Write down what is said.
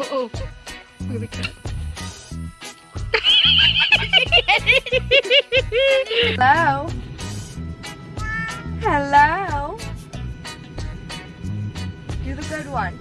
oh, oh. Here we go. Hello? Hello? Do the good one.